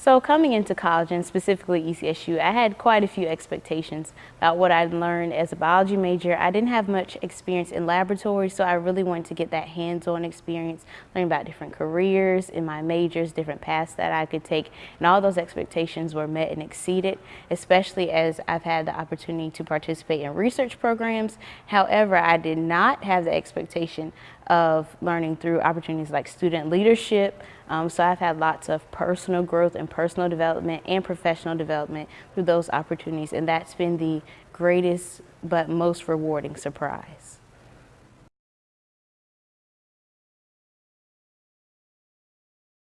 So coming into college and specifically ECSU, I had quite a few expectations about what I'd learned as a biology major. I didn't have much experience in laboratory, so I really wanted to get that hands-on experience, learn about different careers in my majors, different paths that I could take, and all those expectations were met and exceeded, especially as I've had the opportunity to participate in research programs. However, I did not have the expectation of learning through opportunities like student leadership. Um, so I've had lots of personal growth and personal development and professional development through those opportunities. And that's been the greatest but most rewarding surprise.